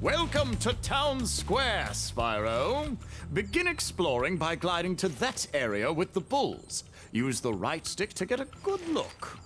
Welcome to Town Square, Spyro. Begin exploring by gliding to that area with the bulls. Use the right stick to get a good look.